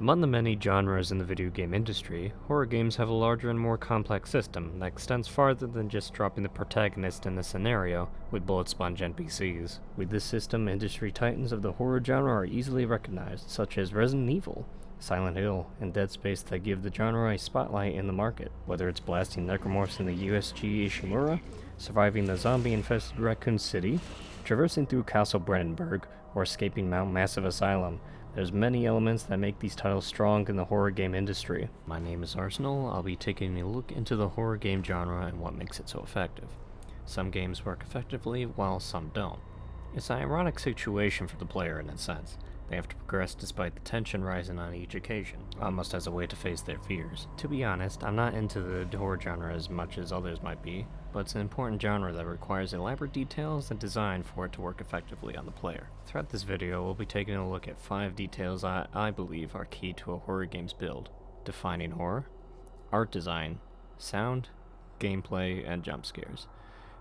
Among the many genres in the video game industry, horror games have a larger and more complex system that extends farther than just dropping the protagonist in a scenario with bullet sponge NPCs. With this system, industry titans of the horror genre are easily recognized, such as Resident Evil, Silent Hill, and Dead Space that give the genre a spotlight in the market. Whether it's blasting necromorphs in the USG Ishimura, surviving the zombie-infested Raccoon City, traversing through Castle Brennenburg, or escaping Mount Massive Asylum, there's many elements that make these titles strong in the horror game industry. My name is Arsenal, I'll be taking a look into the horror game genre and what makes it so effective. Some games work effectively, while some don't. It's an ironic situation for the player in a sense. They have to progress despite the tension rising on each occasion, almost as a way to face their fears. To be honest, I'm not into the horror genre as much as others might be, but it's an important genre that requires elaborate details and design for it to work effectively on the player. Throughout this video, we'll be taking a look at 5 details I, I believe are key to a horror game's build. Defining horror, art design, sound, gameplay, and jump scares.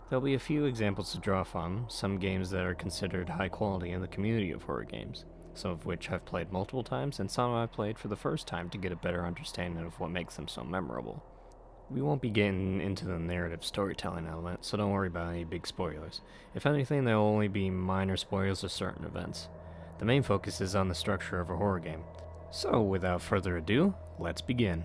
There'll be a few examples to draw from, some games that are considered high quality in the community of horror games, some of which I've played multiple times, and some I've played for the first time to get a better understanding of what makes them so memorable. We won't be getting into the narrative storytelling element, so don't worry about any big spoilers. If anything, there will only be minor spoilers of certain events. The main focus is on the structure of a horror game. So, without further ado, let's begin.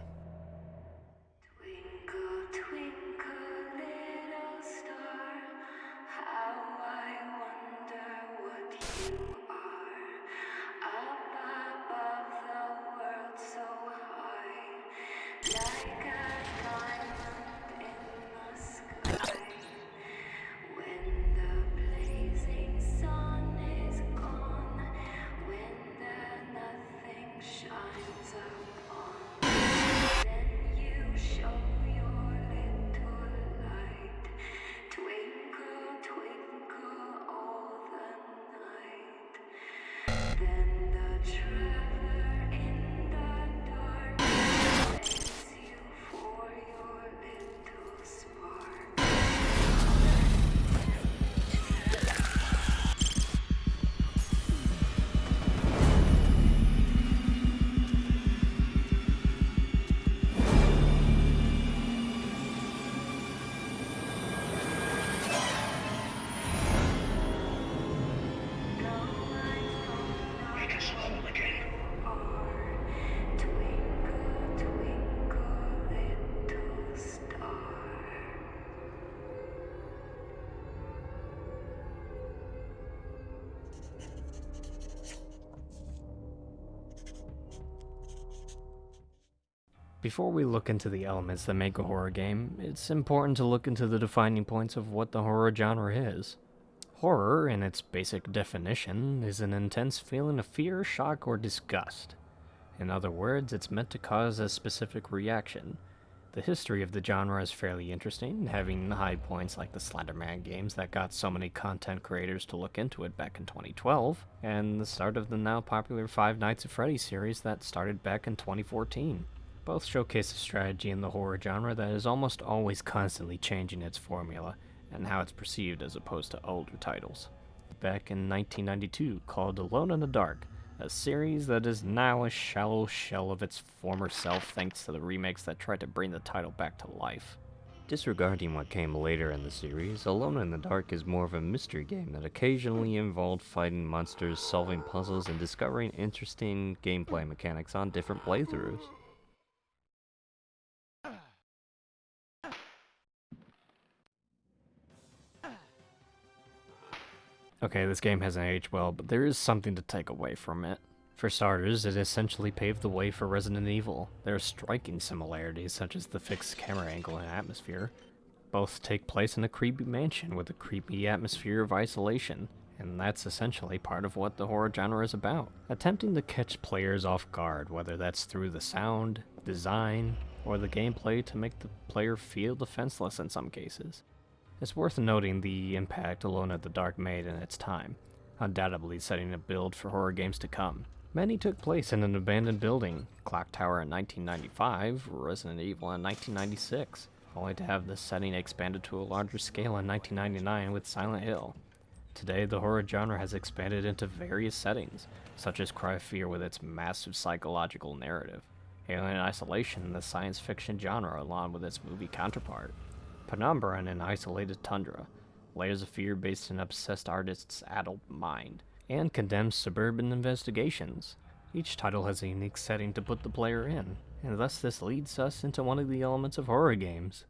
Before we look into the elements that make a horror game, it's important to look into the defining points of what the horror genre is. Horror, in its basic definition, is an intense feeling of fear, shock, or disgust. In other words, it's meant to cause a specific reaction. The history of the genre is fairly interesting, having high points like the Slenderman games that got so many content creators to look into it back in 2012, and the start of the now popular Five Nights at Freddy's series that started back in 2014. Both showcase a strategy in the horror genre that is almost always constantly changing its formula and how it's perceived as opposed to older titles. Back in 1992, called Alone in the Dark, a series that is now a shallow shell of its former self thanks to the remakes that tried to bring the title back to life. Disregarding what came later in the series, Alone in the Dark is more of a mystery game that occasionally involved fighting monsters, solving puzzles, and discovering interesting gameplay mechanics on different playthroughs. Okay, this game hasn't aged well, but there is something to take away from it. For starters, it essentially paved the way for Resident Evil. There are striking similarities, such as the fixed camera angle and atmosphere. Both take place in a creepy mansion with a creepy atmosphere of isolation, and that's essentially part of what the horror genre is about. Attempting to catch players off guard, whether that's through the sound, design, or the gameplay to make the player feel defenseless in some cases. It's worth noting the impact Alone at the Dark made in its time, undoubtedly setting a build for horror games to come. Many took place in an abandoned building, Clock Tower in 1995, Resident Evil in 1996, only to have the setting expanded to a larger scale in 1999 with Silent Hill. Today, the horror genre has expanded into various settings, such as Cry of Fear with its massive psychological narrative, Alien Isolation in the science fiction genre along with its movie counterpart, Penumbra in an isolated tundra, Layers of Fear based in obsessed artist's adult mind, and Condemned Suburban Investigations. Each title has a unique setting to put the player in, and thus this leads us into one of the elements of horror games.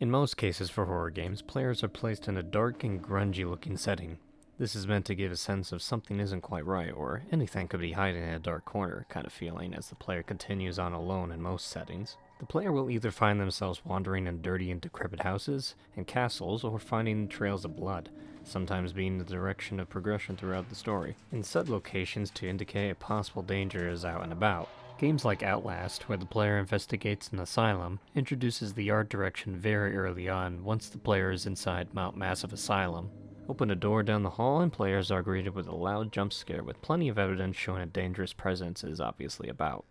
In most cases for horror games, players are placed in a dark and grungy looking setting. This is meant to give a sense of something isn't quite right, or anything could be hiding in a dark corner kind of feeling as the player continues on alone in most settings. The player will either find themselves wandering in dirty and decrepit houses and castles, or finding trails of blood, sometimes being the direction of progression throughout the story, in said locations to indicate a possible danger is out and about. Games like Outlast, where the player investigates an asylum, introduces the art direction very early on once the player is inside Mount Massive Asylum. Open a door down the hall and players are greeted with a loud jump scare with plenty of evidence showing a dangerous presence is obviously about.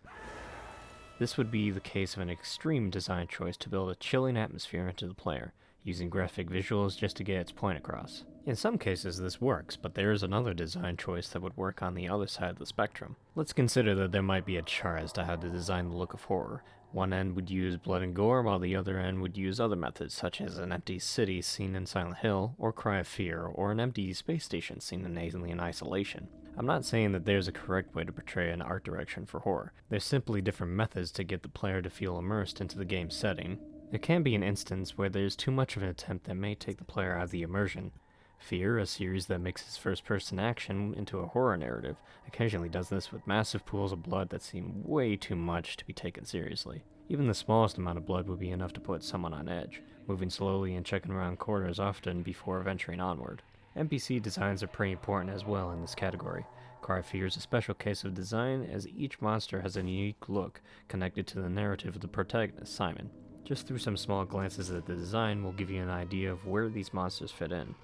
This would be the case of an extreme design choice to build a chilling atmosphere into the player, using graphic visuals just to get its point across. In some cases this works, but there is another design choice that would work on the other side of the spectrum. Let's consider that there might be a chart as to how to design the look of horror. One end would use blood and gore, while the other end would use other methods, such as an empty city seen in Silent Hill, or Cry of Fear, or an empty space station seen in Alien Isolation. I'm not saying that there's a correct way to portray an art direction for horror. There's simply different methods to get the player to feel immersed into the game's setting. There can be an instance where there's too much of an attempt that may take the player out of the immersion. Fear, a series that mixes first person action into a horror narrative, occasionally does this with massive pools of blood that seem way too much to be taken seriously. Even the smallest amount of blood would be enough to put someone on edge, moving slowly and checking around corners often before venturing onward. NPC designs are pretty important as well in this category. Cry Fear is a special case of design as each monster has a unique look connected to the narrative of the protagonist, Simon. Just through some small glances at the design will give you an idea of where these monsters fit in.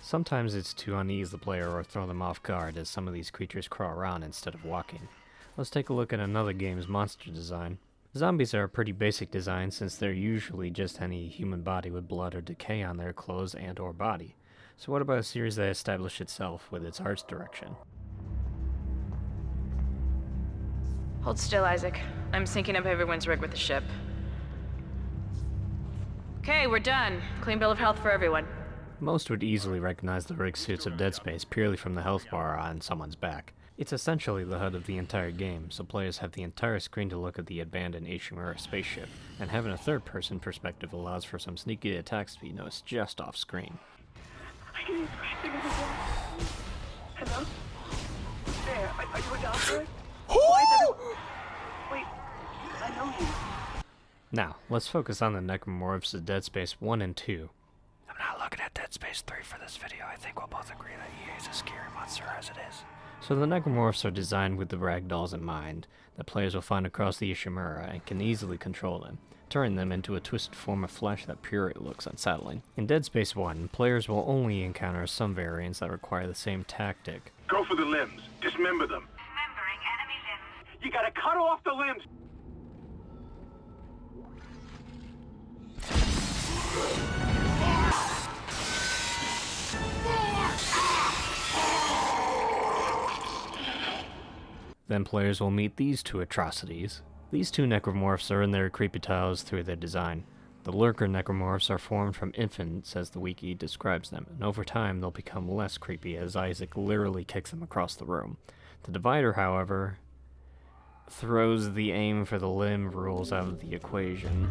Sometimes it's to unease the player or throw them off guard as some of these creatures crawl around instead of walking. Let's take a look at another game's monster design. Zombies are a pretty basic design since they're usually just any human body with blood or decay on their clothes and or body. So what about a series that established itself with its arts direction? Hold still, Isaac. I'm syncing up everyone's rig with the ship. Okay, we're done. Clean bill of health for everyone. Most would easily recognize the rig suits of Dead Space purely from the health bar on someone's back. It's essentially the HUD of the entire game, so players have the entire screen to look at the abandoned Ishimura spaceship, and having a third person perspective allows for some sneaky attacks to be noticed just off screen. Hello? There, are, are you a doctor? Why is everyone... Wait, I know you. Now, let's focus on the necromorphs of Dead Space 1 and 2. I'm not looking at Dead Space 3 for this video. I think we'll both agree that EA is a scary monster as it is. So the necromorphs are designed with the ragdolls in mind that players will find across the Ishimura and can easily control them, turning them into a twisted form of flesh that pure looks unsettling. In Dead Space 1, players will only encounter some variants that require the same tactic, Go for the limbs. Dismember them. Dismembering enemy limbs. You gotta cut off the limbs. Then players will meet these two atrocities. These two necromorphs are in their creepy tiles through their design. The lurker necromorphs are formed from infants as the wiki describes them, and over time they'll become less creepy as Isaac literally kicks them across the room. The divider, however, throws the aim for the limb rules out of the equation.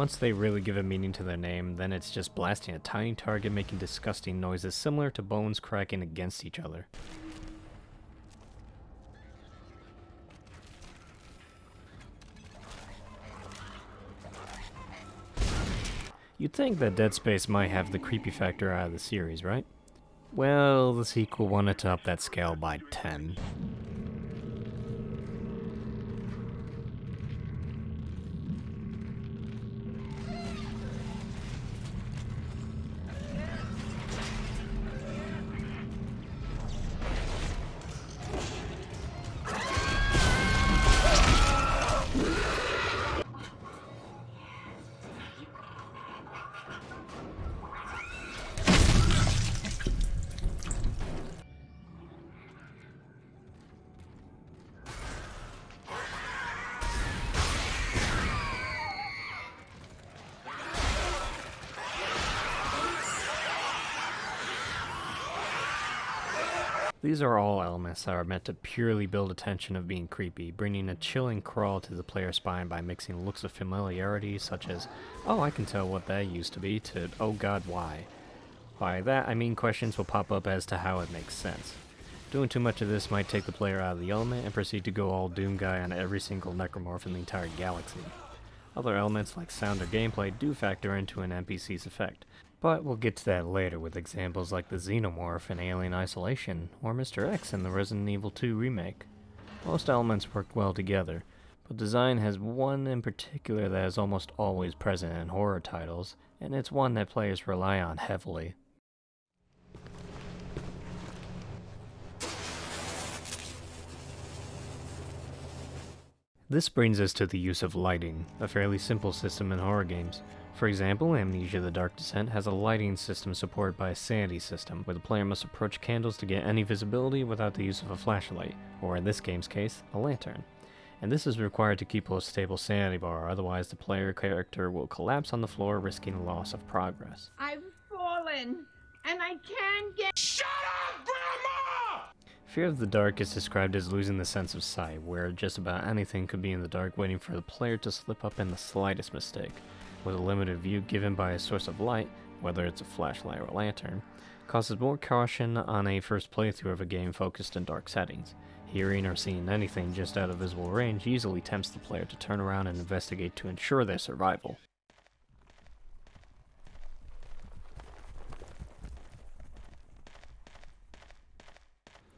Once they really give a meaning to their name, then it's just blasting a tiny target making disgusting noises similar to bones cracking against each other. You'd think that Dead Space might have the creepy factor out of the series, right? Well, the sequel wanted to up that scale by 10. These are all elements that are meant to purely build a tension of being creepy, bringing a chilling crawl to the player's spine by mixing looks of familiarity such as, oh I can tell what that used to be, to oh god why. By that I mean questions will pop up as to how it makes sense. Doing too much of this might take the player out of the element and proceed to go all Doom Guy on every single necromorph in the entire galaxy. Other elements like sound or gameplay do factor into an NPC's effect, but we'll get to that later with examples like the Xenomorph in Alien Isolation, or Mr. X in the Resident Evil 2 remake. Most elements work well together, but design has one in particular that is almost always present in horror titles, and it's one that players rely on heavily. This brings us to the use of lighting, a fairly simple system in horror games. For example, Amnesia The Dark Descent has a lighting system supported by a sanity system, where the player must approach candles to get any visibility without the use of a flashlight, or in this game's case, a lantern. And this is required to keep a stable sanity bar, otherwise the player character will collapse on the floor risking loss of progress. I've fallen, and I can't get. SHUT UP, GRANDMA! Fear of the dark is described as losing the sense of sight, where just about anything could be in the dark waiting for the player to slip up in the slightest mistake. With a limited view given by a source of light, whether it's a flashlight or a lantern, causes more caution on a first playthrough of a game focused in dark settings. Hearing or seeing anything just out of visible range easily tempts the player to turn around and investigate to ensure their survival.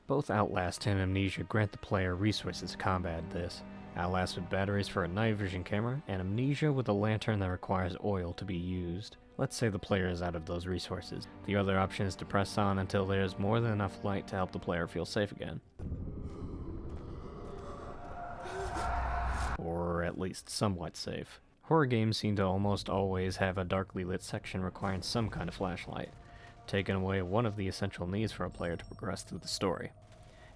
Both Outlast and Amnesia grant the player resources to combat this. Outlast with batteries for a night vision camera, and Amnesia with a lantern that requires oil to be used. Let's say the player is out of those resources. The other option is to press on until there is more than enough light to help the player feel safe again. Or at least somewhat safe. Horror games seem to almost always have a darkly lit section requiring some kind of flashlight, taking away one of the essential needs for a player to progress through the story.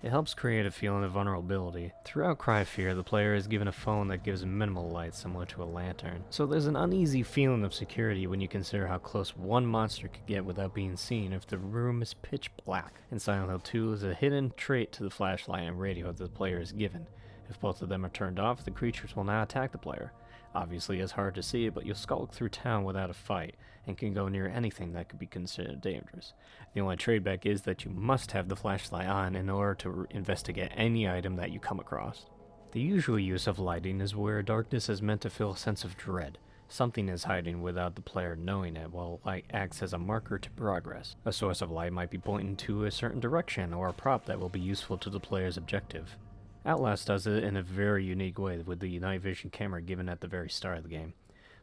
It helps create a feeling of vulnerability. Throughout Cry Fear, the player is given a phone that gives minimal light similar to a lantern, so there's an uneasy feeling of security when you consider how close one monster could get without being seen if the room is pitch black. In Silent Hill 2 is a hidden trait to the flashlight and radio that the player is given. If both of them are turned off, the creatures will not attack the player. Obviously, it's hard to see, but you'll skulk through town without a fight, and can go near anything that could be considered dangerous. The only tradeback is that you must have the flashlight on in order to investigate any item that you come across. The usual use of lighting is where darkness is meant to feel a sense of dread. Something is hiding without the player knowing it, while light acts as a marker to progress. A source of light might be pointing to a certain direction, or a prop that will be useful to the player's objective. Outlast does it in a very unique way with the night vision camera given at the very start of the game.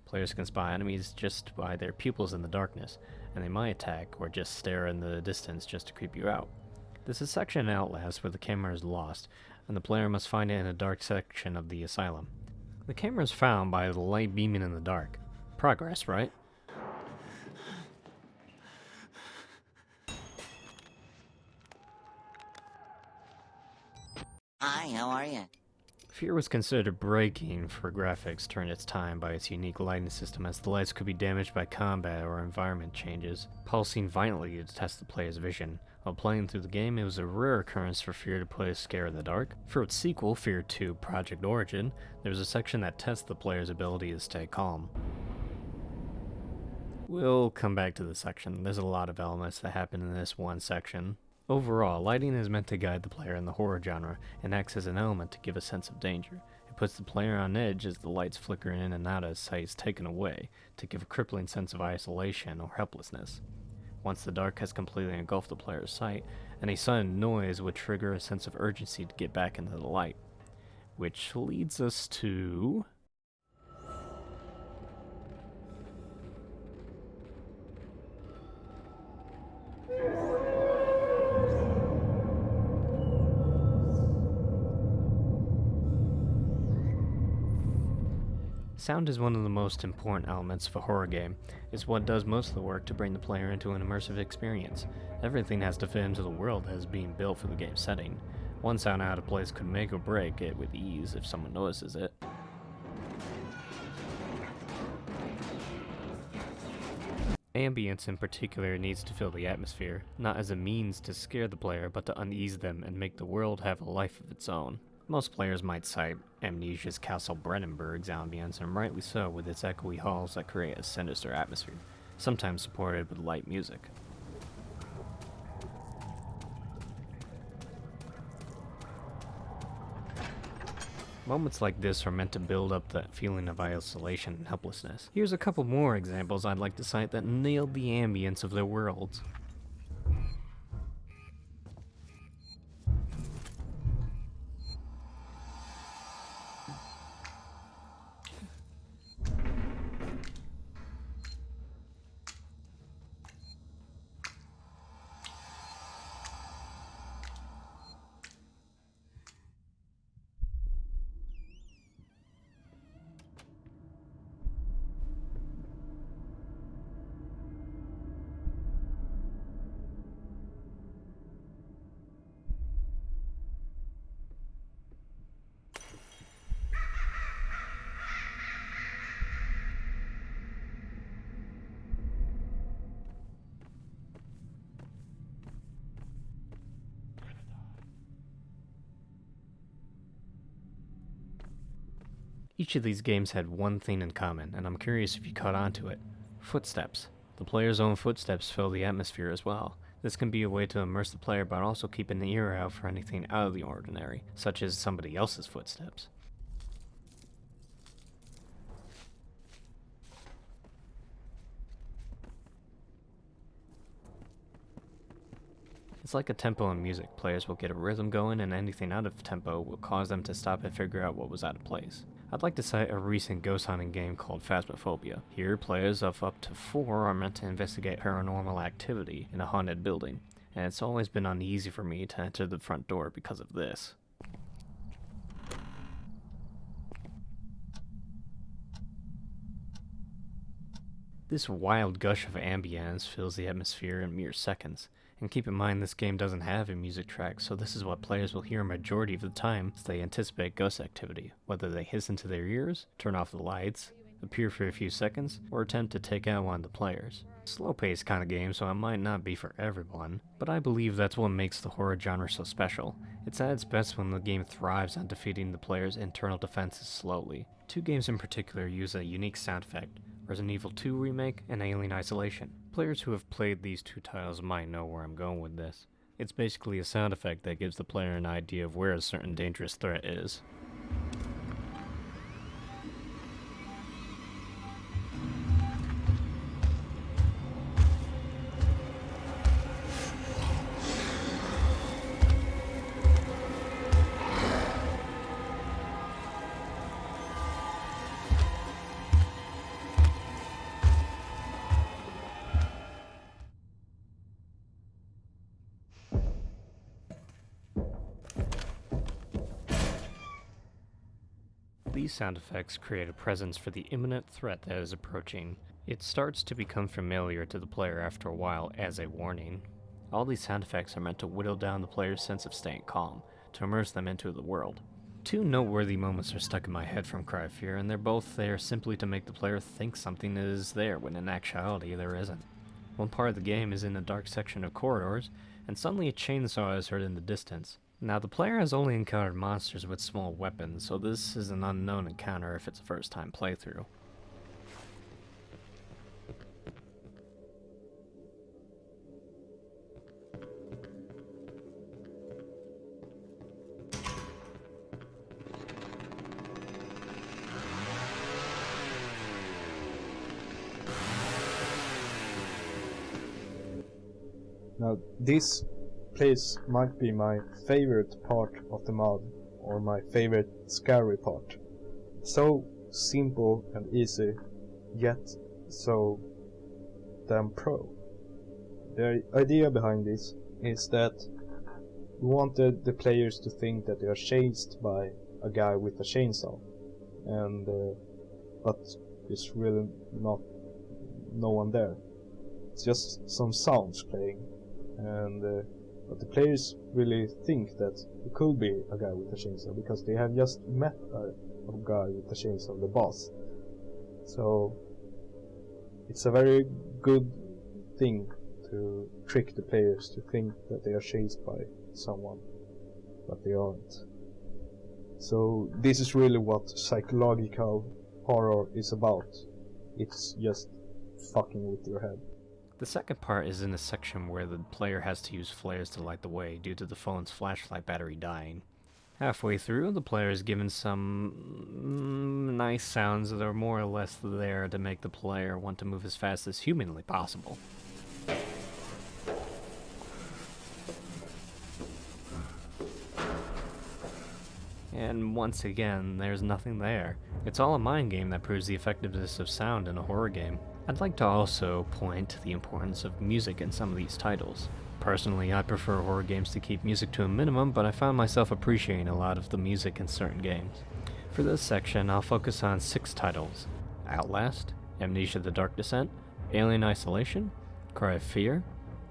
Players can spy enemies just by their pupils in the darkness, and they might attack or just stare in the distance just to creep you out. There's a section in Outlast where the camera is lost, and the player must find it in a dark section of the asylum. The camera is found by the light beaming in the dark. Progress, right? Hi, how are you? Fear was considered breaking for graphics during its time by its unique lighting system as the lights could be damaged by combat or environment changes, pulsing violently to test the player's vision. While playing through the game, it was a rare occurrence for Fear to play a scare in the dark. For its sequel, Fear 2 Project Origin, there's a section that tests the player's ability to stay calm. We'll come back to this section. There's a lot of elements that happen in this one section. Overall, lighting is meant to guide the player in the horror genre and acts as an element to give a sense of danger. It puts the player on edge as the lights flicker in and out as sight is taken away, to give a crippling sense of isolation or helplessness. Once the dark has completely engulfed the player's sight, any sudden noise would trigger a sense of urgency to get back into the light. Which leads us to... Sound is one of the most important elements of a horror game. It's what does most of the work to bring the player into an immersive experience. Everything has to fit into the world that is being built for the game's setting. One sound out of place could make or break it with ease if someone notices it. Ambience in particular needs to fill the atmosphere, not as a means to scare the player, but to unease them and make the world have a life of its own. Most players might cite Amnesia's Castle Brennenburg's ambience, and rightly so, with its echoey halls that create a sinister atmosphere, sometimes supported with light music. Moments like this are meant to build up that feeling of isolation and helplessness. Here's a couple more examples I'd like to cite that nailed the ambience of their worlds. Each of these games had one thing in common, and I'm curious if you caught on to it. Footsteps. The player's own footsteps fill the atmosphere as well. This can be a way to immerse the player but also keep an ear out for anything out of the ordinary, such as somebody else's footsteps. It's like a tempo in music. Players will get a rhythm going, and anything out of tempo will cause them to stop and figure out what was out of place. I'd like to cite a recent ghost hunting game called Phasmophobia. Here, players of up to four are meant to investigate paranormal activity in a haunted building, and it's always been uneasy for me to enter the front door because of this. This wild gush of ambience fills the atmosphere in mere seconds, and keep in mind this game doesn't have a music track, so this is what players will hear a majority of the time as they anticipate ghost activity, whether they hiss into their ears, turn off the lights, appear for a few seconds, or attempt to take out one of the players. Slow paced kind of game, so it might not be for everyone, but I believe that's what makes the horror genre so special. It's at its best when the game thrives on defeating the player's internal defenses slowly. Two games in particular use a unique sound effect, Resident Evil 2 Remake and Alien Isolation. Players who have played these two titles might know where I'm going with this. It's basically a sound effect that gives the player an idea of where a certain dangerous threat is. Sound effects create a presence for the imminent threat that is approaching. It starts to become familiar to the player after a while as a warning. All these sound effects are meant to whittle down the player's sense of staying calm, to immerse them into the world. Two noteworthy moments are stuck in my head from Cry of Fear, and they're both there simply to make the player think something is there when in actuality there isn't. One part of the game is in a dark section of corridors, and suddenly a chainsaw is heard in the distance. Now, the player has only encountered monsters with small weapons, so this is an unknown encounter if it's a first time playthrough. Now, this place might be my favorite part of the mod, or my favorite scary part. So simple and easy, yet so damn pro. The idea behind this is that we wanted the players to think that they are chased by a guy with a chainsaw, and uh, but there's really not no one there. It's just some sounds playing, and uh, but the players really think that it could be a guy with a chainsaw because they have just met a, a guy with a chainsaw, the boss. So it's a very good thing to trick the players to think that they are chased by someone, but they aren't. So this is really what psychological horror is about. It's just fucking with your head. The second part is in the section where the player has to use flares to light the way due to the phone's flashlight battery dying. Halfway through, the player is given some mm, nice sounds that are more or less there to make the player want to move as fast as humanly possible. And once again, there's nothing there. It's all a mind game that proves the effectiveness of sound in a horror game. I'd like to also point to the importance of music in some of these titles. Personally, I prefer horror games to keep music to a minimum, but I found myself appreciating a lot of the music in certain games. For this section, I'll focus on six titles Outlast, Amnesia the Dark Descent, Alien Isolation, Cry of Fear,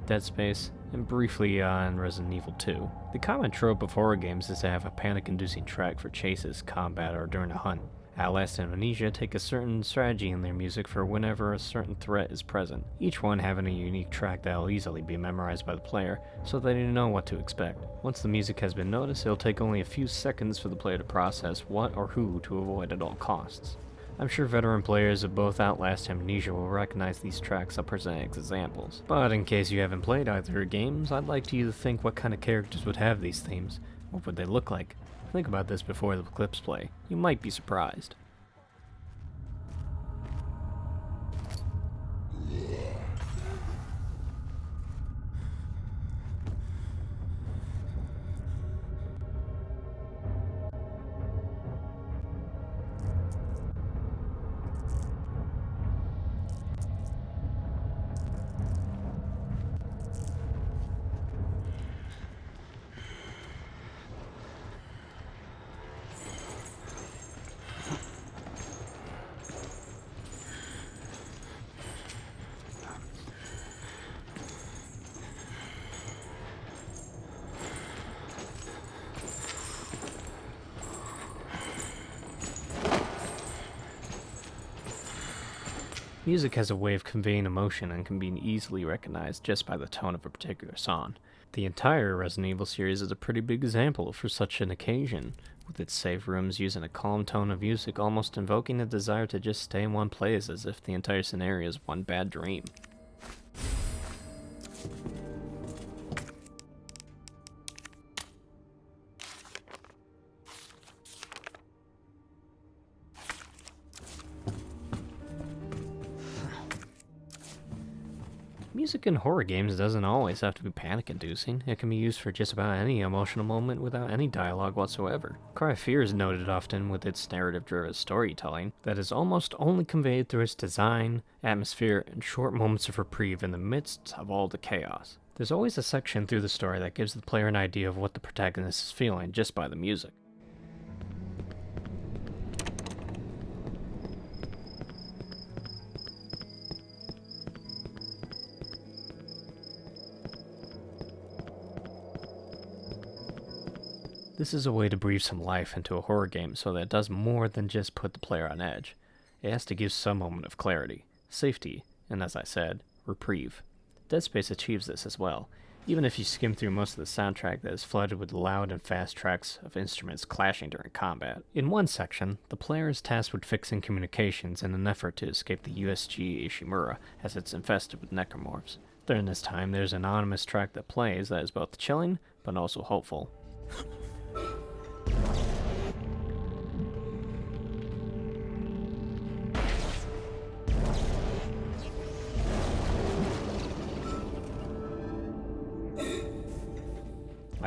Dead Space, and briefly uh, on Resident Evil 2. The common trope of horror games is to have a panic inducing track for chases, combat, or during a hunt. Outlast and Amnesia take a certain strategy in their music for whenever a certain threat is present, each one having a unique track that will easily be memorized by the player, so they know what to expect. Once the music has been noticed, it'll take only a few seconds for the player to process what or who to avoid at all costs. I'm sure veteran players of both Outlast and Amnesia will recognize these tracks I'll present as examples. But in case you haven't played either games, I'd like you to think what kind of characters would have these themes. What would they look like? Think about this before the clips play. You might be surprised. Music has a way of conveying emotion and can be easily recognized just by the tone of a particular song. The entire Resident Evil series is a pretty big example for such an occasion, with its save rooms using a calm tone of music almost invoking a desire to just stay in one place as if the entire scenario is one bad dream. Music in horror games doesn't always have to be panic inducing, it can be used for just about any emotional moment without any dialogue whatsoever. Cry of Fear is noted often with its narrative driven storytelling that is almost only conveyed through its design, atmosphere, and short moments of reprieve in the midst of all the chaos. There's always a section through the story that gives the player an idea of what the protagonist is feeling just by the music. This is a way to breathe some life into a horror game so that it does more than just put the player on edge. It has to give some moment of clarity, safety, and as I said, reprieve. Dead Space achieves this as well, even if you skim through most of the soundtrack that is flooded with loud and fast tracks of instruments clashing during combat. In one section, the player is tasked with fixing communications in an effort to escape the USG Ishimura as it's infested with necromorphs. During this time, there's an anonymous track that plays that is both chilling but also hopeful.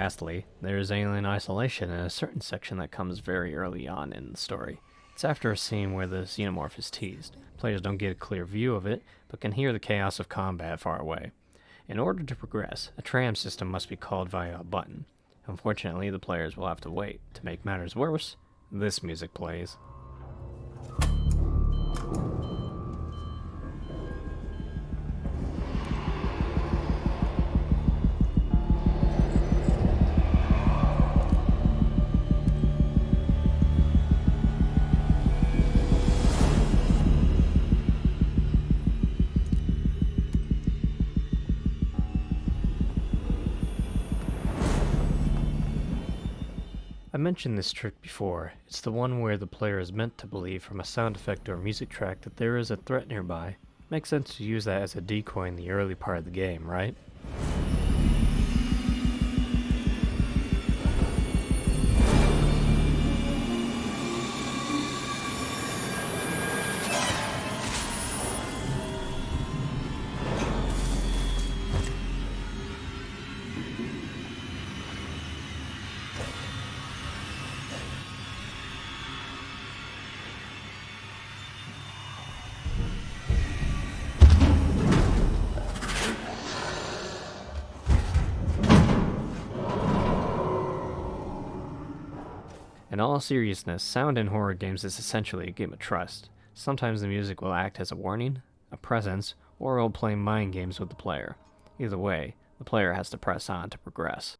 Lastly, there is alien isolation in a certain section that comes very early on in the story. It's after a scene where the xenomorph is teased. Players don't get a clear view of it, but can hear the chaos of combat far away. In order to progress, a tram system must be called via a button. Unfortunately, the players will have to wait. To make matters worse, this music plays. Mentioned this trick before. It's the one where the player is meant to believe from a sound effect or music track that there is a threat nearby. Makes sense to use that as a decoy in the early part of the game, right? In all seriousness, sound in horror games is essentially a game of trust. Sometimes the music will act as a warning, a presence, or it will play mind games with the player. Either way, the player has to press on to progress.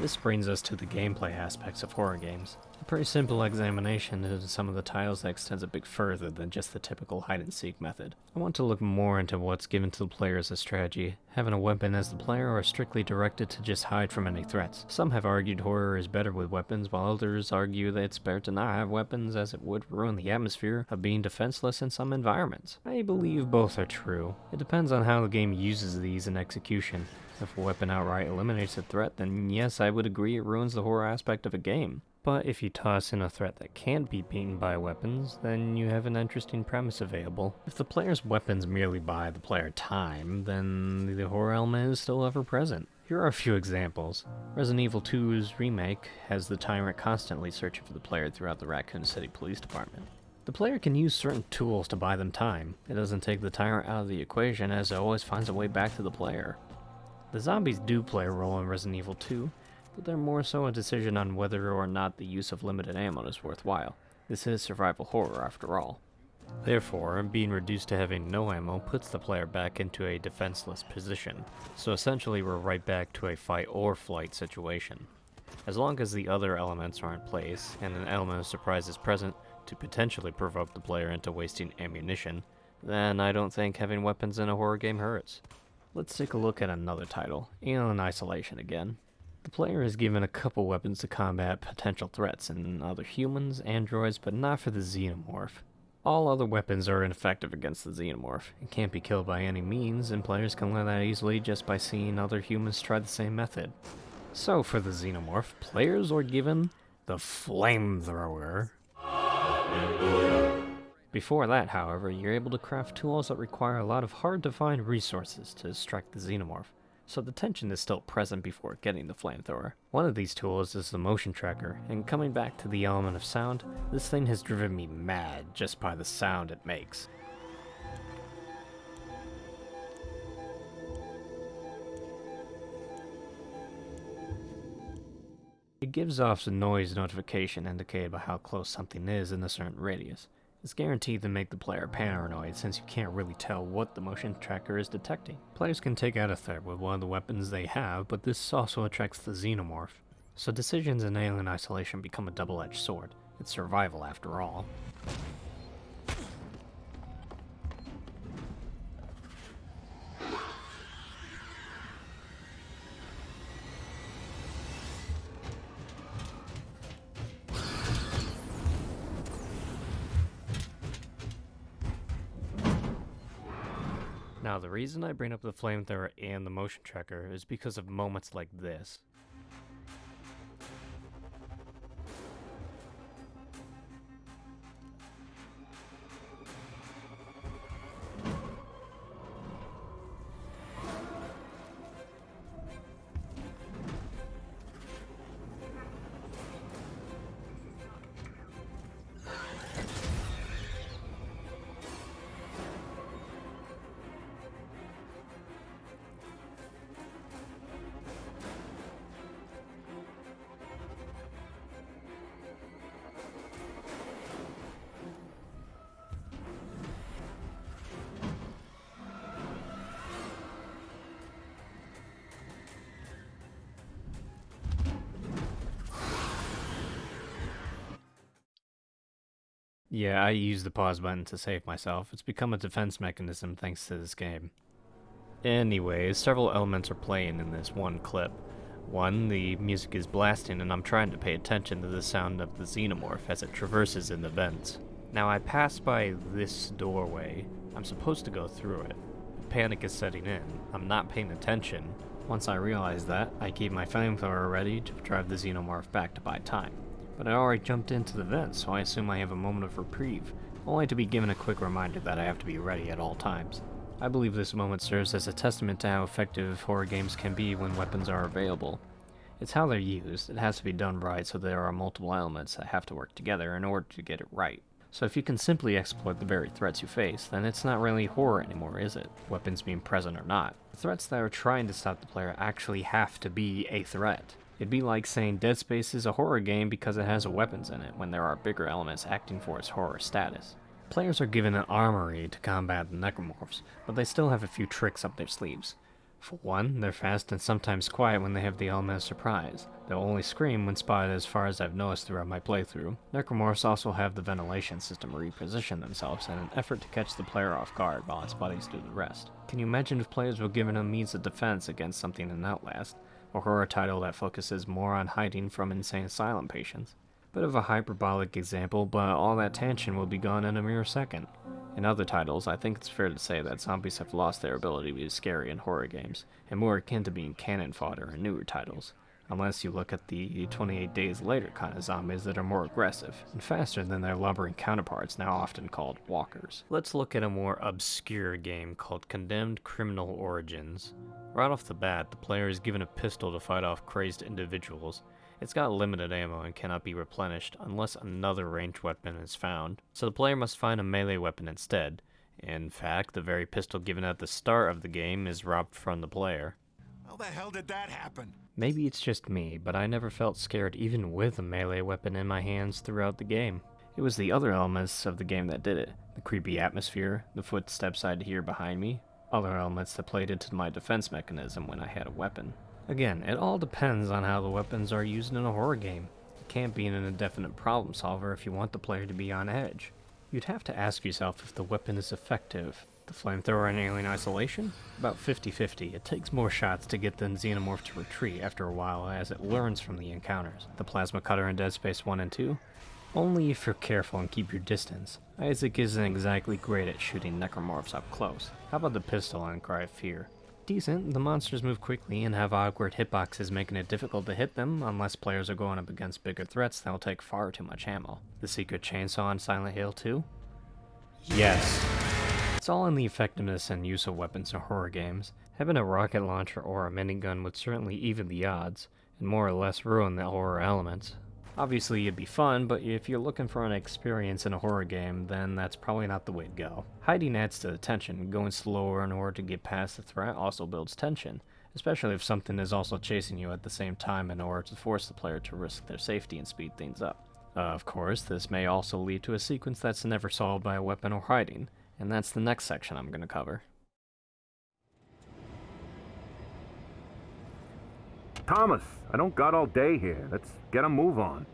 This brings us to the gameplay aspects of horror games. A pretty simple examination into some of the titles that extends a bit further than just the typical hide and seek method. I want to look more into what's given to the player as a strategy, having a weapon as the player or strictly directed to just hide from any threats. Some have argued horror is better with weapons, while others argue that it's better to not have weapons as it would ruin the atmosphere of being defenseless in some environments. I believe both are true. It depends on how the game uses these in execution. If a weapon outright eliminates a threat, then yes, I would agree it ruins the horror aspect of a game. But if you toss in a threat that can't be beaten by weapons, then you have an interesting premise available. If the player's weapons merely buy the player time, then the horror element is still ever present. Here are a few examples. Resident Evil 2's remake has the tyrant constantly searching for the player throughout the Raccoon City Police Department. The player can use certain tools to buy them time. It doesn't take the tyrant out of the equation as it always finds a way back to the player. The zombies do play a role in Resident Evil 2, but they're more so a decision on whether or not the use of limited ammo is worthwhile. This is survival horror after all. Therefore, being reduced to having no ammo puts the player back into a defenseless position, so essentially we're right back to a fight or flight situation. As long as the other elements are in place, and an element of surprise is present to potentially provoke the player into wasting ammunition, then I don't think having weapons in a horror game hurts. Let's take a look at another title, Alien Isolation again. The player is given a couple weapons to combat potential threats in other humans, androids, but not for the xenomorph. All other weapons are ineffective against the xenomorph. It can't be killed by any means, and players can learn that easily just by seeing other humans try the same method. So for the xenomorph, players are given the flamethrower. Before that, however, you're able to craft tools that require a lot of hard-to-find resources to distract the xenomorph, so the tension is still present before getting the flamethrower. One of these tools is the motion tracker, and coming back to the element of sound, this thing has driven me mad just by the sound it makes. It gives off a noise notification indicated by how close something is in a certain radius. It's guaranteed to make the player paranoid since you can't really tell what the motion tracker is detecting. Players can take out a threat with one of the weapons they have, but this also attracts the xenomorph. So decisions in Alien Isolation become a double-edged sword. It's survival after all. Reason I bring up the flamethrower and the motion tracker is because of moments like this. Yeah, I use the pause button to save myself. It's become a defense mechanism thanks to this game. Anyways, several elements are playing in this one clip. One, the music is blasting and I'm trying to pay attention to the sound of the xenomorph as it traverses in the vents. Now I pass by this doorway. I'm supposed to go through it. Panic is setting in. I'm not paying attention. Once I realize that, I keep my flamethrower ready to drive the xenomorph back to buy time. But I already jumped into the vent, so I assume I have a moment of reprieve, only to be given a quick reminder that I have to be ready at all times. I believe this moment serves as a testament to how effective horror games can be when weapons are available. It's how they're used, it has to be done right so there are multiple elements that have to work together in order to get it right. So if you can simply exploit the very threats you face, then it's not really horror anymore, is it? Weapons being present or not. The threats that are trying to stop the player actually have to be a threat. It'd be like saying Dead Space is a horror game because it has weapons in it, when there are bigger elements acting for its horror status. Players are given an armory to combat the necromorphs, but they still have a few tricks up their sleeves. For one, they're fast and sometimes quiet when they have the element of surprise. They'll only scream when spotted as far as I've noticed throughout my playthrough. Necromorphs also have the ventilation system reposition themselves in an effort to catch the player off guard while its buddies do the rest. Can you imagine if players were given a means of defense against something in Outlast, a horror title that focuses more on hiding from insane asylum patients? Bit of a hyperbolic example, but all that tension will be gone in a mere second. In other titles, I think it's fair to say that zombies have lost their ability to be scary in horror games, and more akin to being cannon fodder in newer titles. Unless you look at the 28 days later kind of zombies that are more aggressive, and faster than their lumbering counterparts now often called walkers. Let's look at a more obscure game called Condemned Criminal Origins. Right off the bat, the player is given a pistol to fight off crazed individuals, it's got limited ammo and cannot be replenished unless another ranged weapon is found, so the player must find a melee weapon instead. In fact, the very pistol given at the start of the game is robbed from the player. How the hell did that happen? Maybe it's just me, but I never felt scared even with a melee weapon in my hands throughout the game. It was the other elements of the game that did it. The creepy atmosphere, the footsteps I'd hear behind me, other elements that played into my defense mechanism when I had a weapon. Again, it all depends on how the weapons are used in a horror game. It can't be an indefinite problem solver if you want the player to be on edge. You'd have to ask yourself if the weapon is effective. The flamethrower in Alien Isolation? About 50-50. It takes more shots to get the xenomorph to retreat after a while as it learns from the encounters. The plasma cutter in Dead Space 1 and 2? Only if you're careful and keep your distance. Isaac isn't exactly great at shooting necromorphs up close. How about the pistol and Cry of Fear? decent. The monsters move quickly and have awkward hitboxes making it difficult to hit them unless players are going up against bigger threats that will take far too much ammo. The secret chainsaw in Silent Hill 2? Yes. All in the effectiveness and use of weapons in horror games. Having a rocket launcher or a minigun would certainly even the odds, and more or less ruin the horror elements. Obviously it'd be fun, but if you're looking for an experience in a horror game, then that's probably not the way to go. Hiding adds to the tension, going slower in order to get past the threat also builds tension, especially if something is also chasing you at the same time in order to force the player to risk their safety and speed things up. Uh, of course, this may also lead to a sequence that's never solved by a weapon or hiding, and that's the next section I'm going to cover. Thomas, I don't got all day here. Let's get a move on.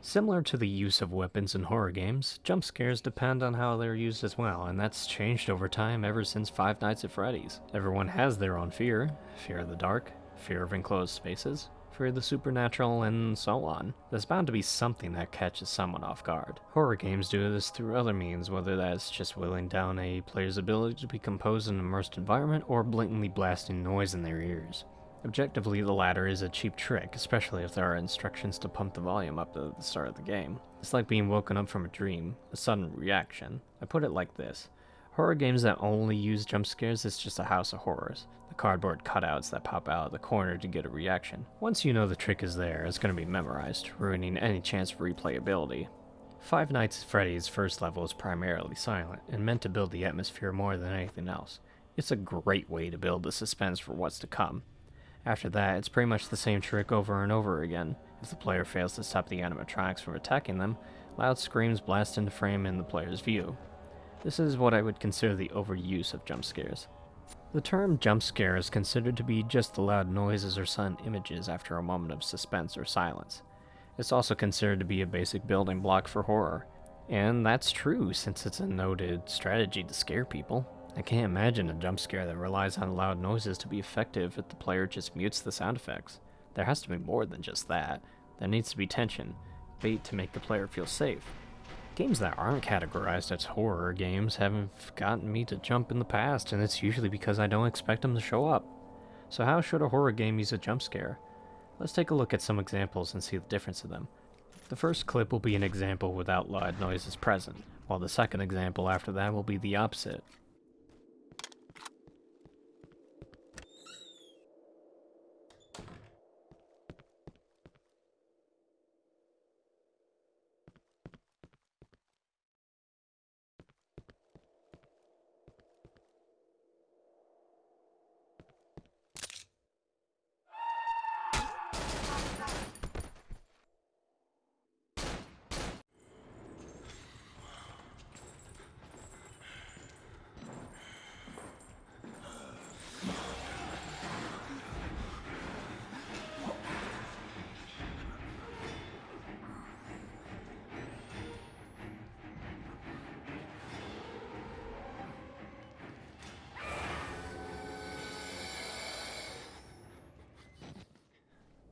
Similar to the use of weapons in horror games, jump scares depend on how they're used as well, and that's changed over time ever since Five Nights at Freddy's. Everyone has their own fear fear of the dark, fear of enclosed spaces, for the supernatural, and so on. There's bound to be something that catches someone off guard. Horror games do this through other means, whether that's just whittling down a player's ability to be composed in an immersed environment or blatantly blasting noise in their ears. Objectively, the latter is a cheap trick, especially if there are instructions to pump the volume up at the start of the game. It's like being woken up from a dream, a sudden reaction. I put it like this. Horror games that only use jump scares is just a house of horrors. Cardboard cutouts that pop out of the corner to get a reaction. Once you know the trick is there, it's going to be memorized, ruining any chance of replayability. Five Nights at Freddy's first level is primarily silent, and meant to build the atmosphere more than anything else. It's a great way to build the suspense for what's to come. After that, it's pretty much the same trick over and over again. If the player fails to stop the animatronics from attacking them, loud screams blast into frame in the player's view. This is what I would consider the overuse of jump scares. The term jump scare is considered to be just the loud noises or sudden images after a moment of suspense or silence. It's also considered to be a basic building block for horror. And that's true since it's a noted strategy to scare people. I can't imagine a jump scare that relies on loud noises to be effective if the player just mutes the sound effects. There has to be more than just that. There needs to be tension, bait to make the player feel safe. Games that aren't categorized as horror games haven't gotten me to jump in the past, and it's usually because I don't expect them to show up. So how should a horror game use a jump scare? Let's take a look at some examples and see the difference of them. The first clip will be an example without loud noises present, while the second example after that will be the opposite.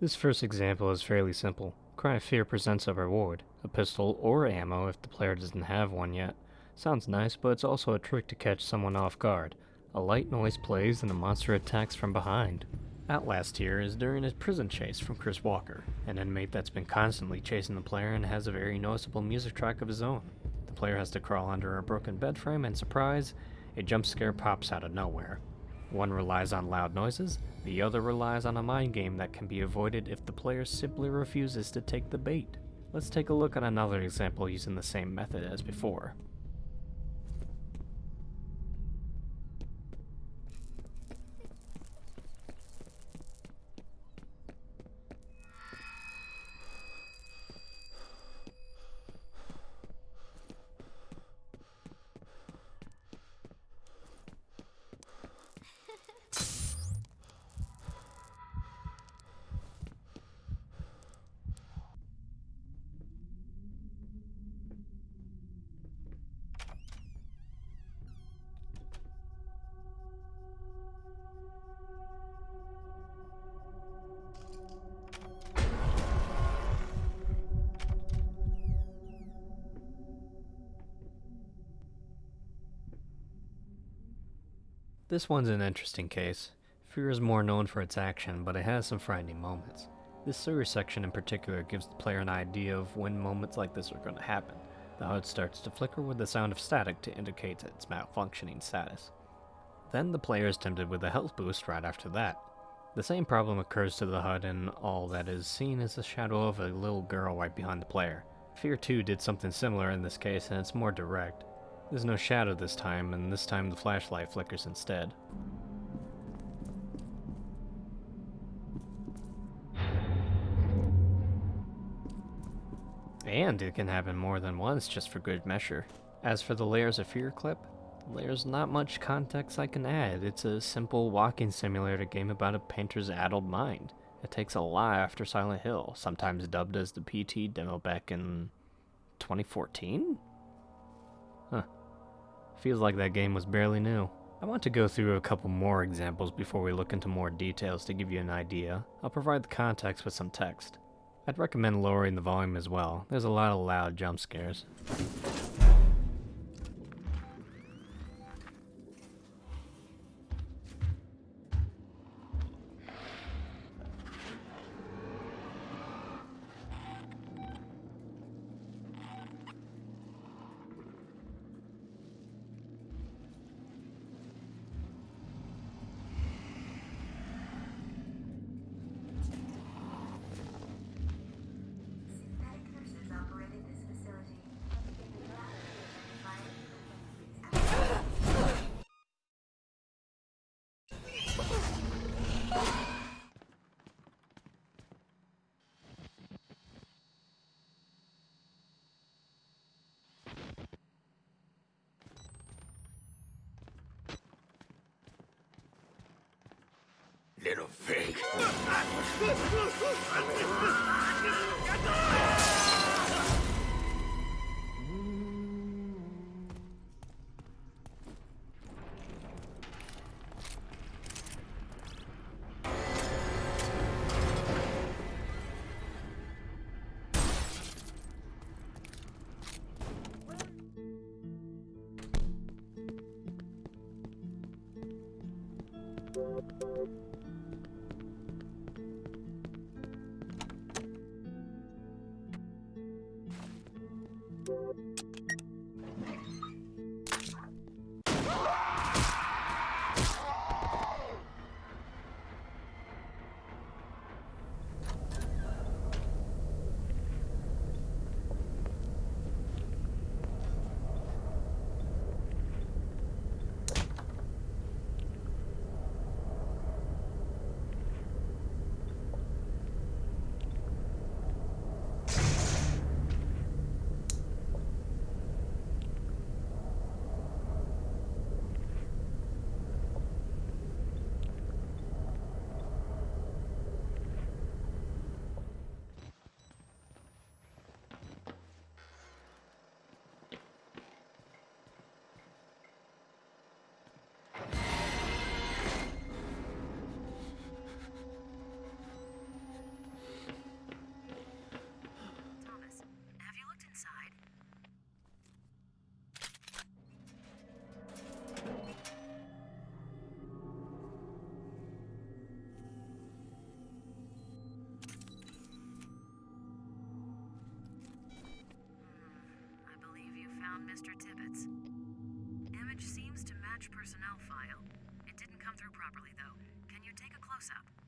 This first example is fairly simple. Cry of Fear presents a reward, a pistol or ammo if the player doesn't have one yet. Sounds nice, but it's also a trick to catch someone off guard. A light noise plays and the monster attacks from behind. Outlast here is during a prison chase from Chris Walker, an inmate that's been constantly chasing the player and has a very noticeable music track of his own. The player has to crawl under a broken bed frame and surprise, a jump scare pops out of nowhere. One relies on loud noises, the other relies on a mind game that can be avoided if the player simply refuses to take the bait. Let's take a look at another example using the same method as before. This one's an interesting case. Fear is more known for its action, but it has some frightening moments. This sewer section in particular gives the player an idea of when moments like this are going to happen. The HUD starts to flicker with the sound of static to indicate its malfunctioning status. Then the player is tempted with a health boost right after that. The same problem occurs to the HUD and all that is seen is the shadow of a little girl right behind the player. Fear 2 did something similar in this case and it's more direct. There's no shadow this time, and this time the flashlight flickers instead. And it can happen more than once just for good measure. As for the Layers of Fear clip, there's not much context I can add. It's a simple walking simulator game about a painter's addled mind. It takes a lot after Silent Hill, sometimes dubbed as the PT demo back in 2014? Feels like that game was barely new. I want to go through a couple more examples before we look into more details to give you an idea. I'll provide the context with some text. I'd recommend lowering the volume as well. There's a lot of loud jump scares. Found Mr. Tibbetts. Image seems to match personnel file. It didn't come through properly, though. Can you take a close-up?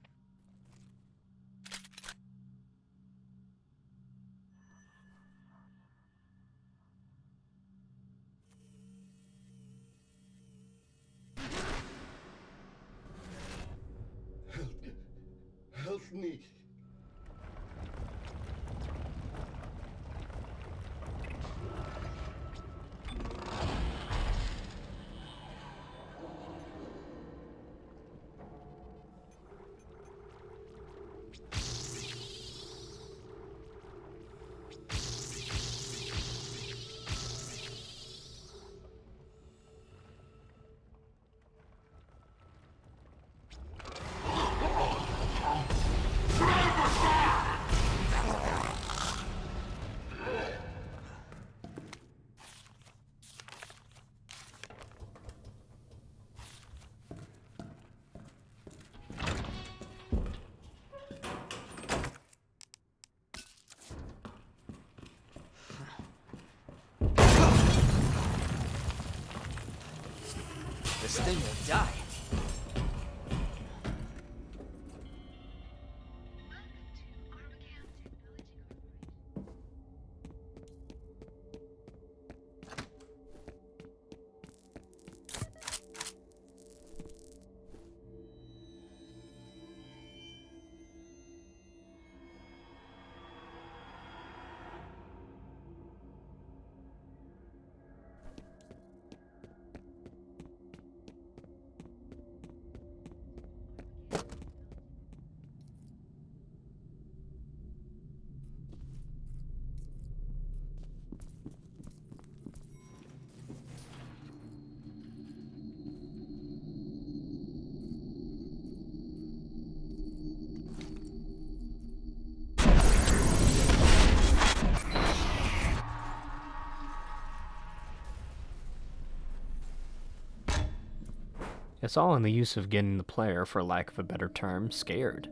All in the use of getting the player, for lack of a better term, scared.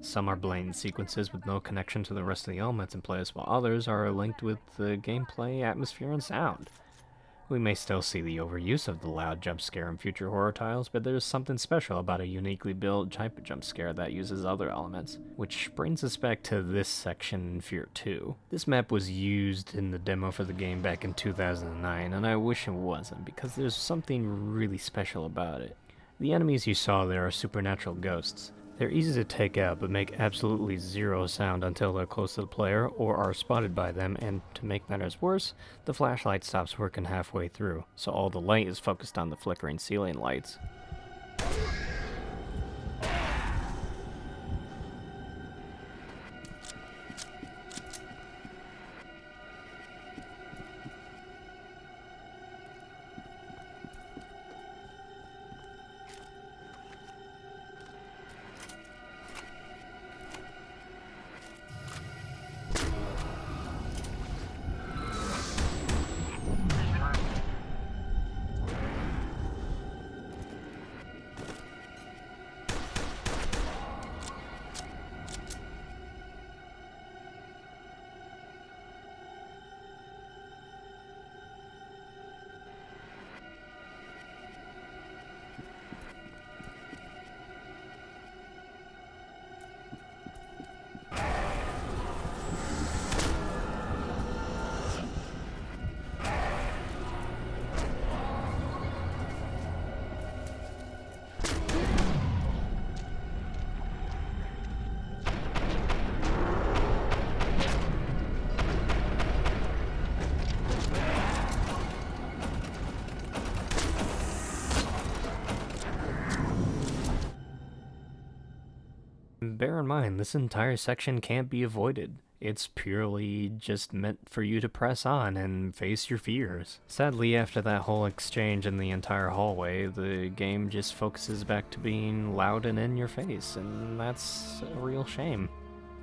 Some are blatant sequences with no connection to the rest of the elements in place, while others are linked with the gameplay, atmosphere, and sound. We may still see the overuse of the loud jump scare in future horror titles, but there's something special about a uniquely built type of jump scare that uses other elements, which brings us back to this section in Fear 2. This map was used in the demo for the game back in 2009, and I wish it wasn't, because there's something really special about it. The enemies you saw there are supernatural ghosts. They're easy to take out, but make absolutely zero sound until they're close to the player or are spotted by them, and to make matters worse, the flashlight stops working halfway through, so all the light is focused on the flickering ceiling lights. In mind, this entire section can't be avoided. It's purely just meant for you to press on and face your fears. Sadly, after that whole exchange in the entire hallway, the game just focuses back to being loud and in your face, and that's a real shame.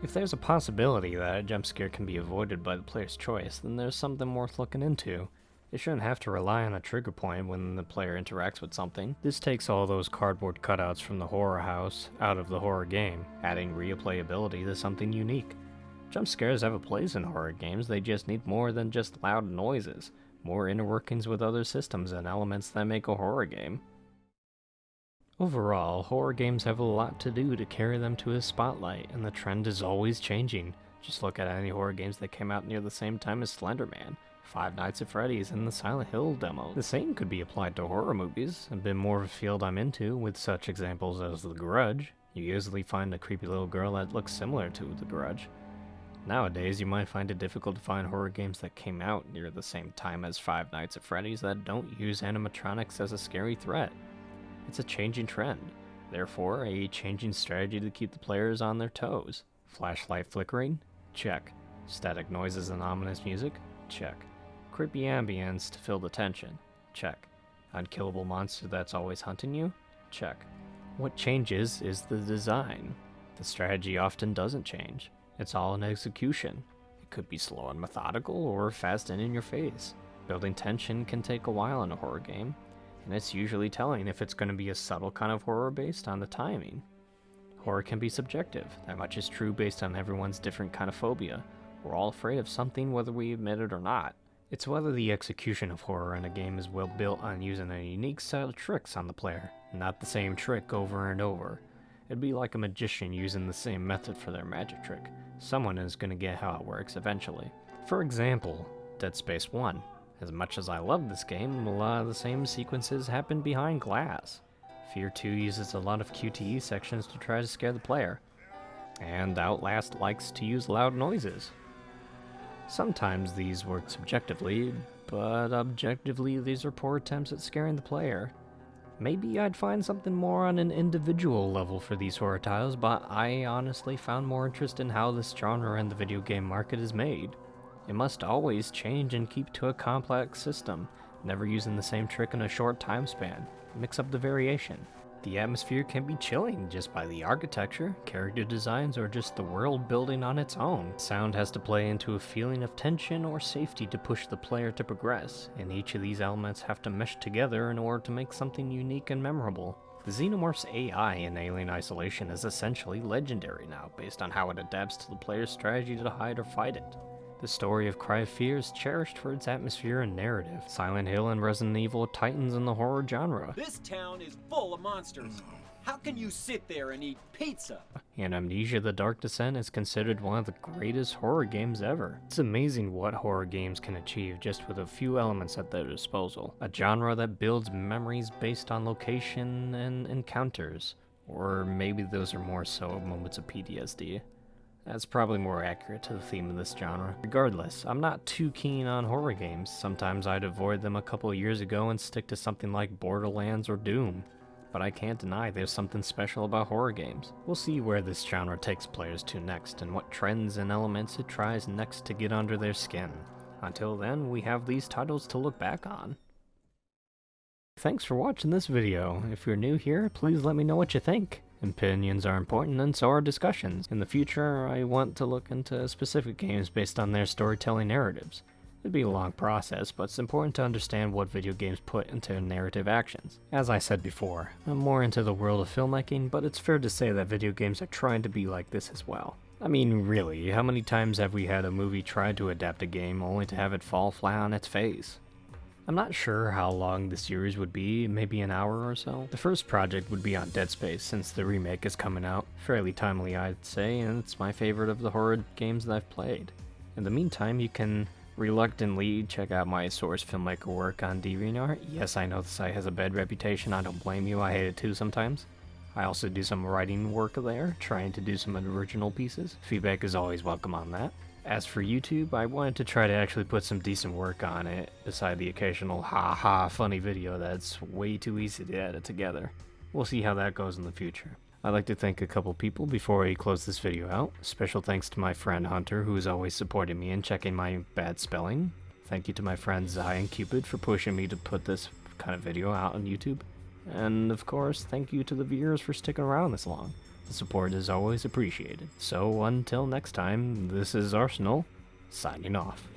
If there's a possibility that a jump scare can be avoided by the player's choice, then there's something worth looking into. They shouldn't have to rely on a trigger point when the player interacts with something. This takes all those cardboard cutouts from the horror house out of the horror game, adding replayability to something unique. Jump scares have a place in horror games, they just need more than just loud noises, more inner workings with other systems and elements that make a horror game. Overall, horror games have a lot to do to carry them to a spotlight, and the trend is always changing. Just look at any horror games that came out near the same time as Slenderman, Five Nights at Freddy's, and the Silent Hill demo. The same could be applied to horror movies, a bit more of a field I'm into, with such examples as The Grudge. You easily find a creepy little girl that looks similar to The Grudge. Nowadays, you might find it difficult to find horror games that came out near the same time as Five Nights at Freddy's that don't use animatronics as a scary threat. It's a changing trend, therefore, a changing strategy to keep the players on their toes. Flashlight flickering? Check. Static noises and ominous music? Check. Creepy ambience to fill the tension? Check. Unkillable monster that's always hunting you? Check. What changes is the design. The strategy often doesn't change. It's all in execution. It could be slow and methodical or fast and in your face. Building tension can take a while in a horror game, and it's usually telling if it's going to be a subtle kind of horror based on the timing. Horror can be subjective, that much is true based on everyone's different kind of phobia. We're all afraid of something whether we admit it or not. It's whether the execution of horror in a game is well built on using a unique set of tricks on the player, not the same trick over and over. It'd be like a magician using the same method for their magic trick. Someone is going to get how it works eventually. For example, Dead Space 1. As much as I love this game, a lot of the same sequences happen behind glass. Fear 2 uses a lot of QTE sections to try to scare the player, and Outlast likes to use loud noises. Sometimes these work subjectively, but objectively these are poor attempts at scaring the player. Maybe I'd find something more on an individual level for these horror tiles, but I honestly found more interest in how this genre and the video game market is made. It must always change and keep to a complex system, never using the same trick in a short time span. Mix up the variation. The atmosphere can be chilling just by the architecture, character designs, or just the world building on its own. Sound has to play into a feeling of tension or safety to push the player to progress, and each of these elements have to mesh together in order to make something unique and memorable. The Xenomorph's AI in Alien Isolation is essentially legendary now, based on how it adapts to the player's strategy to hide or fight it. The story of Cry of Fear is cherished for its atmosphere and narrative. Silent Hill and Resident Evil titans in the horror genre. This town is full of monsters. How can you sit there and eat pizza? And Amnesia The Dark Descent is considered one of the greatest horror games ever. It's amazing what horror games can achieve just with a few elements at their disposal. A genre that builds memories based on location and encounters. Or maybe those are more so moments of PTSD. That's probably more accurate to the theme of this genre. Regardless, I'm not too keen on horror games. Sometimes I'd avoid them a couple years ago and stick to something like Borderlands or Doom. But I can't deny there's something special about horror games. We'll see where this genre takes players to next and what trends and elements it tries next to get under their skin. Until then, we have these titles to look back on. Thanks for watching this video. If you're new here, please let me know what you think. Opinions are important and so are discussions. In the future, I want to look into specific games based on their storytelling narratives. It'd be a long process, but it's important to understand what video games put into narrative actions. As I said before, I'm more into the world of filmmaking, but it's fair to say that video games are trying to be like this as well. I mean, really, how many times have we had a movie try to adapt a game only to have it fall flat on its face? I'm not sure how long the series would be, maybe an hour or so. The first project would be on Dead Space, since the remake is coming out. Fairly timely, I'd say, and it's my favorite of the horror games that I've played. In the meantime, you can reluctantly check out my source filmmaker work on DeviantArt. Yes, I know the site has a bad reputation, I don't blame you, I hate it too sometimes. I also do some writing work there, trying to do some original pieces. Feedback is always welcome on that. As for YouTube, I wanted to try to actually put some decent work on it, beside the occasional ha-ha funny video that's way too easy to edit together. We'll see how that goes in the future. I'd like to thank a couple people before I close this video out. Special thanks to my friend Hunter, who has always supported me and checking my bad spelling. Thank you to my friend Zai and Cupid for pushing me to put this kind of video out on YouTube. And of course, thank you to the viewers for sticking around this long. The support is always appreciated. So until next time, this is Arsenal, signing off.